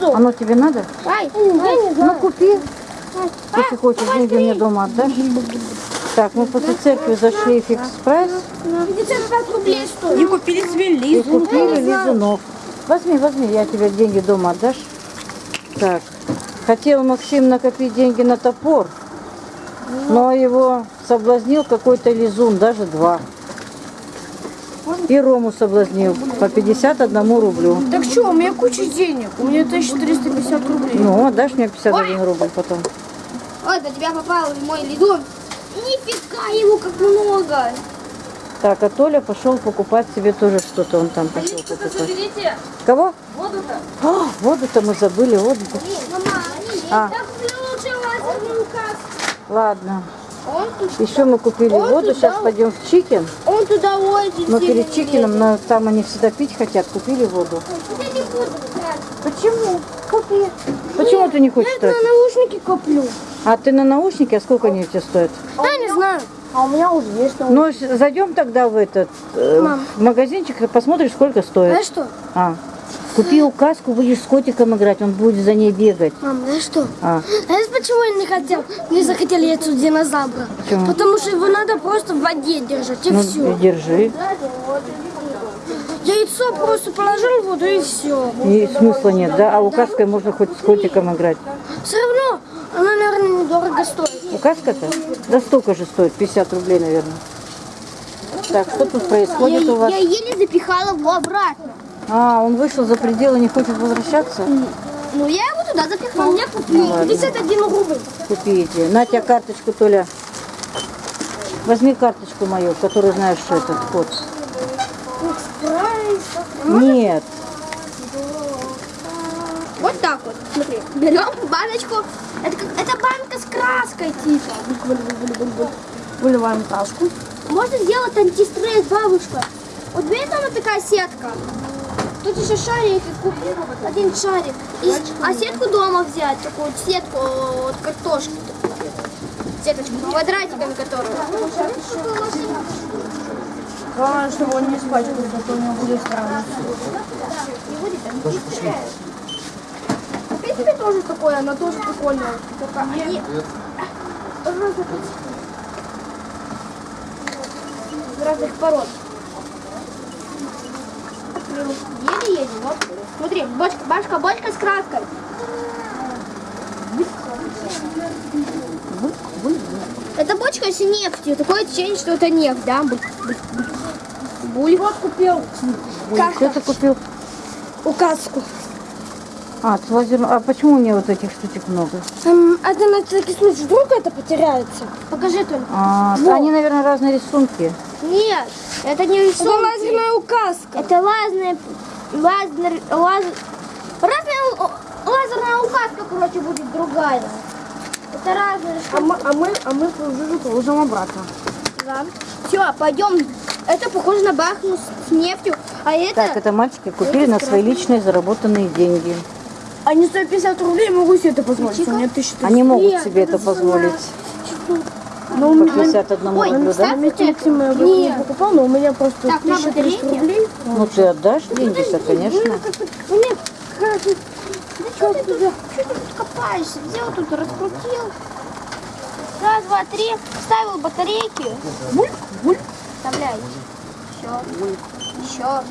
лицо. Оно тебе надо? Ай, я не Ну знаю. купи. Если хочешь, деньги мне дома отдашь. Так, мы после церкви зашли в фикс прайс 55 рублей стоит. И купили себе и лизу. купили лизунов. Возьми, возьми, я тебе деньги дома отдашь. Так, хотел Максим накопить деньги на топор, но его соблазнил какой-то лизун, даже два. И Рому соблазнил по 51 рублю. Так что, у меня куча денег. У меня 1350 рублей. Ну, отдашь мне 51 рубль потом. Ой, до тебя попал мой лидон. Нифига его как много. Так, а Толя пошел покупать себе тоже что-то, он там пошел покупать. Заберите Кого? воду-то. А, воду-то мы забыли, воду. Мама, А. так лучше. Ладно. Еще мы купили Он воду, сейчас пойдем в Чикен. Он туда очень Но сильно перед не Чикеном, на- там они всегда пить хотят, купили воду. лезет. Я не буду брать. Почему? Купи. Почему ты не хочешь Я на наушники куплю. А ты на наушники, а сколько они у тебя стоят? Я не знаю. А у меня уже есть Ну, с- зайдем тогда в этот э, в магазинчик и посмотришь, сколько стоит. Знаешь что? А. Купи указку, будешь с котиком играть, он будет за ней бегать. Мам, знаешь что? А. Знаешь, почему я не хотел? Не захотел яйцо динозавра. Почему? Потому что его надо просто в воде держать, и Ну, все. держи. Яйцо просто положил в воду, и все. И смысла нет, да? А указкой можно хоть с котиком играть. Все равно она, наверное, недорого стоит. Указка-то? Да столько же стоит, 50 рублей, наверное. Так, что тут происходит у вас? я еле запихала его обратно. А, он вышел за пределы, не хочет возвращаться? Ну, я его туда запихала. Мне купили. 51 рубль. Купите. На тебе карточку, Толя. Возьми карточку мою, в которой знаешь этот код. Нет. Вот так вот, смотри. Берем баночку. Это, как, это банка с краской, типа. Выливаем краску. Можно сделать антистресс, бабушка. Вот видишь, там вот такая сетка. Тут еще шарик и купи один шарик. И а сетку дома взять, такую сетку от картошки. Сеточку, квадратиками которую. Главное, чтобы он не испачкался, а то у него будет странно. Купи себе тоже такое, она тоже прикольная. Только они... разных- пород. Еле едем, вот. Смотри, бочка, башка, бочка с краской. Это бочка с нефтью. Такое ощущение, что это нефть, да? Буль. Вот купил. Что ты купил? Указку. А, лазер... а почему у меня вот этих штучек много? Эм, это на всякий случай, вдруг это потеряется. Покажи только. А, Вот. они, наверное, разные рисунки. Нет, это не рисунки. Это лазерная указка. Это лазерная, лазер, лазер, разная лазерная указка, короче, будет другая. Это разные А мы, а мы, а мы уже положим обратно. Все, пойдем. Это похоже на бахну с, нефтью, а это... Так, это мальчики купили на свои личные заработанные деньги. Они 150 рублей могу себе это позволить. У меня 1300. Они могут себе это это позволить. Но у По меня, 51 Ой, рублю, да? Максима я бы не Нет. покупал, но у меня просто Так, на 1300 батарейке? рублей. Ну, ты отдашь деньги-то, конечно. Нет, как ты... Да что ты тут, что ты тут копаешься? Взял тут, раскрутил. Раз, два, три. Вставил батарейки. Бульк, бульк. Вставляй. Еще. Еще.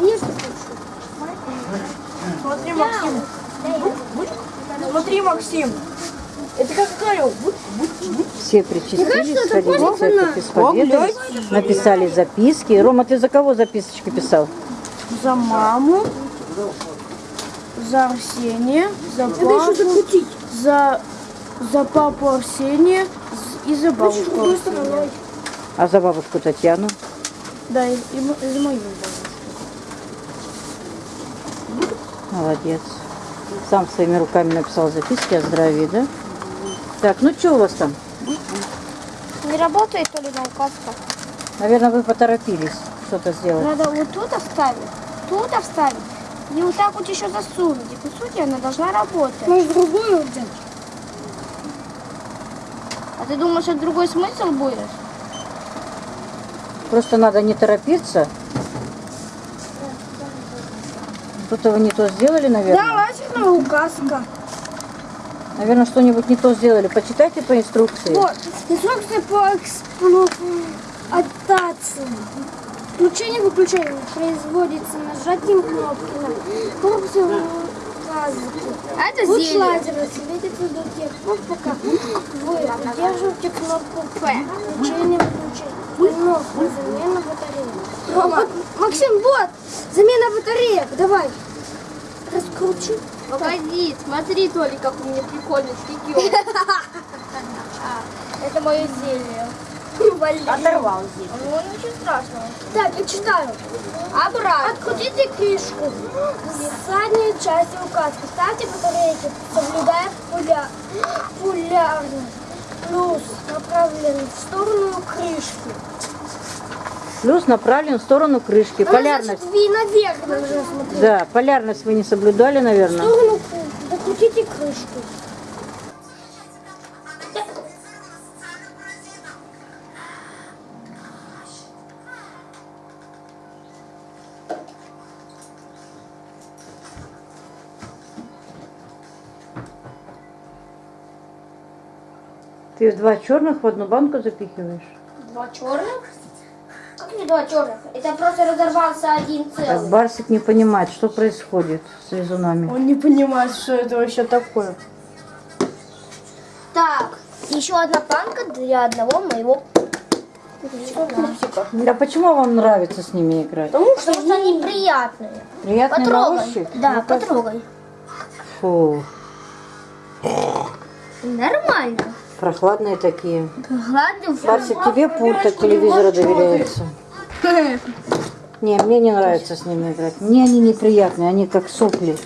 Ешь, Смотри, Максим. Смотри, Максим. Это как говорил. Все причастились, сходили в церковь исповедовались, написали записки. Рома, ты за кого записочки писал? За маму, за Арсения, за папу, за, за папу Арсения и за бабушку Арсения. А за бабушку Татьяну? Да, и, и за мою бабушку. Молодец. Сам своими руками написал записки о здравии, да? Так, ну что у вас там? Работает то ли на указках? Наверное, вы поторопились что-то сделать. Надо вот тут вставить, тут вставить. И вот так вот еще засунуть. И по сути она должна работать. Может другую взять? А ты думаешь, это другой смысл будет? Просто надо не торопиться. Что-то вы не то сделали, наверное? Да, лазерная указка. Наверное, что-нибудь не то сделали. Почитайте по инструкции. Вот, инструкция по эксплуатации. Включение выключение производится нажатием кнопки на корпусе указки. А это Луч лазера светится до тех пор, пока вы удерживаете кнопку П. Включение выключение. Кнопка замена батареи. Рома, Максим, вот, замена батареек. Давай. Раскручи. Погоди, смотри, Толя, как у меня прикольно стекет. Это мое зелье. Оторвал здесь. Ну, ничего страшного. Так, я читаю. Обратно. Открутите крышку. В задней части указки ставьте батарейки, соблюдая поля... полярность. Плюс направлен в сторону крышки. Плюс направлен в сторону крышки. Ну, Полярность. Значит, вы наверх должны смотреть. Да, полярность вы не соблюдали, В наверное. сторону крышки. Докрутите крышку. Ты два черных в одну банку запихиваешь? Два черных? Не два черных? Это просто разорвался один Так, целый. Барсик не понимает, что происходит с лизунами. Он не понимает, что это вообще такое. Так, еще одна банка для одного моего А почему вам нравится с ними играть? Потому что они приятные. Приятные на Потрогай. ощупь? Да, Ну-ка. потрогай. Фу, Нормально. Прохладные такие. Гладный Барсик, тебе пульт от телевизора доверяется. Не, мне не нравится с ними играть. Мне они неприятные, они как сопли.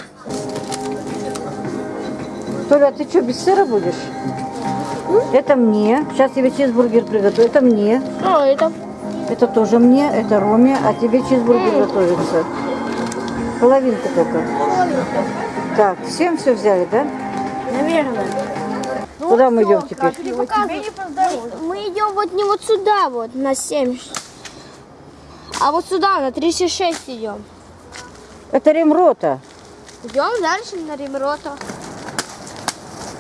Толя, а ты что, без сыра будешь? Это мне. Сейчас тебе чизбургер приготовлю. Это мне. А, это... Это тоже мне. Это Роме. А тебе чизбургер готовится. Половинку только. Так, всем все взяли, да? Наверное. Куда мы идем теперь? Мы идем вот не вот сюда вот, на 7. А вот сюда, на 36 идем. Это ремрота. Идем дальше на Римрота.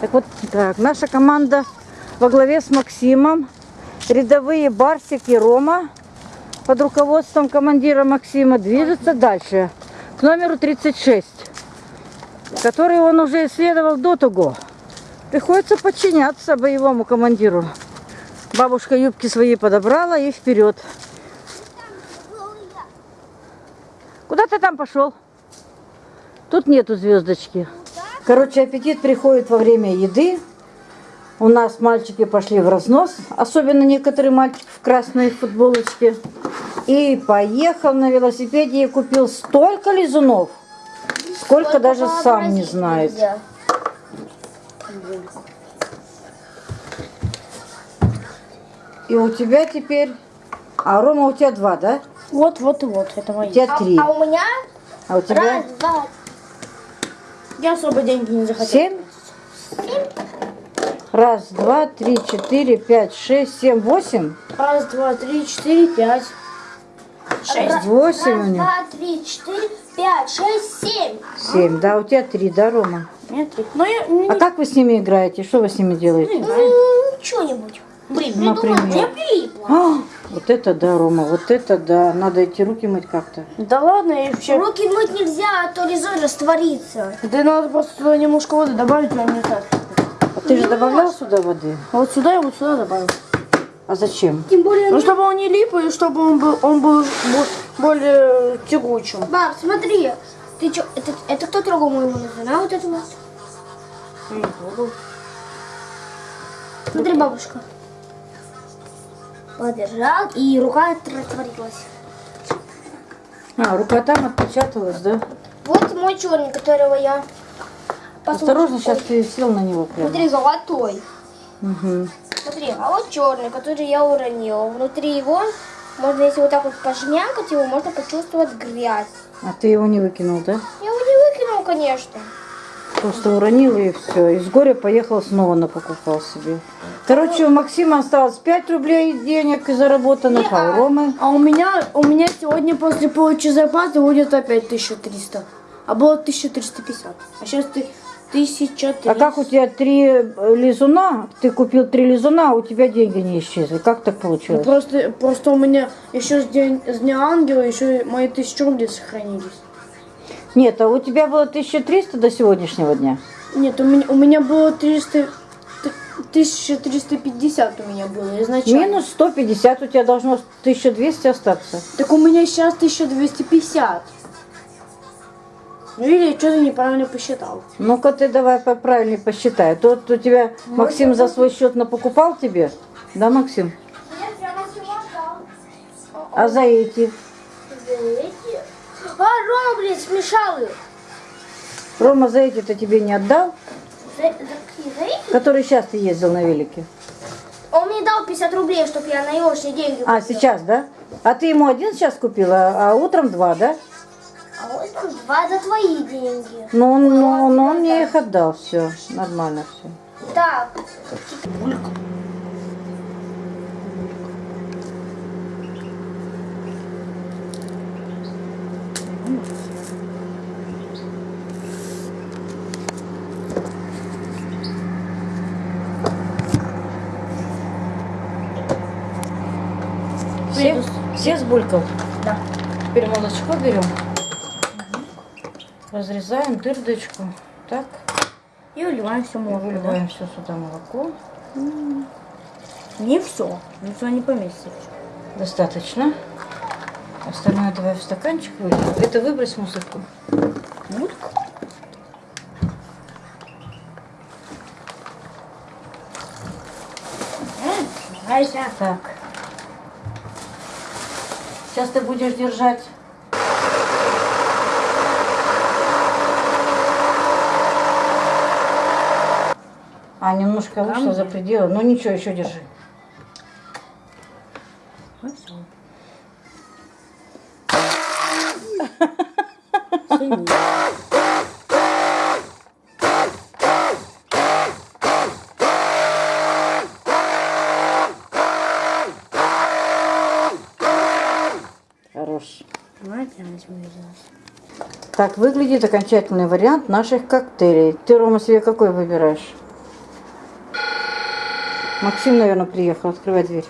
Так вот, так, наша команда во главе с Максимом, рядовые Барсик и Рома под руководством командира Максима движется дальше к номеру 36, который он уже исследовал до того. Приходится подчиняться боевому командиру. Бабушка юбки свои подобрала и вперед. Куда ты там пошел? Тут нету звездочки. Короче, аппетит приходит во время еды. У нас мальчики пошли в разнос, особенно некоторые мальчики в красной футболочке. И поехал на велосипеде и купил столько лизунов, сколько даже сам не знает. И у тебя теперь... А Рома, у тебя два, да? Вот, вот и вот. Это У мои. тебя три. А у меня А у тебя раз, два, Я особо деньги не захотел. семь? Раз, два, три, четыре, пять, шесть, семь, восемь. Раз, два, три, четыре, пять. Шесть. Восемь у раз, них. два, три, четыре, пять, шесть, семь. Семь. Да, у тебя три, да, Рома? Нет. Но я не А как вы с ними играете? Что вы с ними делаете? Ну, что-нибудь. придумал. Например. Я прилипла. А, вот это да, Рома, вот это да. Надо эти руки мыть как-то. Да ладно, я вообще... Руки мыть нельзя, а то лизун растворится. Да надо просто туда немножко воды добавить, но не так. А ты же добавлял сюда воды? А вот сюда и вот сюда добавил. А зачем? Тем более... Ну, чтобы он не лип, и чтобы он был, он был бо- более тягучим. Баб, смотри. Ты что, это, это кто трогал мою лизун, а вот это вот? Смотри, бабушка. Подержал, и рука растворилась. А, рука там отпечаталась, да? Вот мой черный, которого я... Осторожно, сейчас ты сел на него прямо. Смотри, золотой. Угу. Смотри, а вот черный, который я уронила. Внутри его, можно если вот так вот пожмякать его, можно почувствовать грязь. А ты его не выкинул, да? Я его не выкинул, конечно. Просто уронил и все. Из горя поехал снова напокупал себе. Короче, у Максима осталось 5 рублей денег заработанных, а у Ромы... А у меня, у меня сегодня после получи зарплаты будет опять 1300. А было 1350. А сейчас ты 1300. А как у тебя три э, лизуна? Ты купил три лизуна, а у тебя деньги не исчезли. Как так Ну, получилось? просто, просто у меня еще с, день, с Дня Ангела еще и мои тысячи рублей сохранились. Нет, а у тебя было 1300 до сегодняшнего дня? Нет, у меня, у меня было 300, т- 1350 у меня было изначально. Минус 150, у тебя должно 1200 остаться. Так у меня сейчас 1250. Ну или я что-то неправильно посчитал. Ну-ка ты давай по- правильно посчитай. Тот у тебя Максим за свой счет напокупал тебе? Да, Максим? Нет, я отдал. А за эти? Эти. А, Рома, блядь, смешал их. Рома за эти-то тебе не отдал? За, за какие? За эти? Который сейчас ты ездил на велике. Он мне дал 50 рублей, чтобы я на елочные деньги А, купила. сейчас, да? А ты ему один сейчас купила, а утром два, да? А вот там два за твои деньги. Ну, он, ну, ну, он мне их отдал, все, нормально все. Так, Все, все сбулькал? Да. Теперь молочко берем. Разрезаем дырдочку. Так, И выливаем все и молоко. выливаем все сюда молоко. Не все. Не все не поместится. Достаточно. Остальное давай в стаканчик выльем. Это выбрось мусорку. Мутка. Нравится. Так. Сейчас ты будешь держать. А, немножко вышло за пределы. Ну ничего, еще держи. Так выглядит окончательный вариант наших коктейлей. Ты, Рома, себе какой выбираешь? Максим, наверное, приехал. Открывай дверь.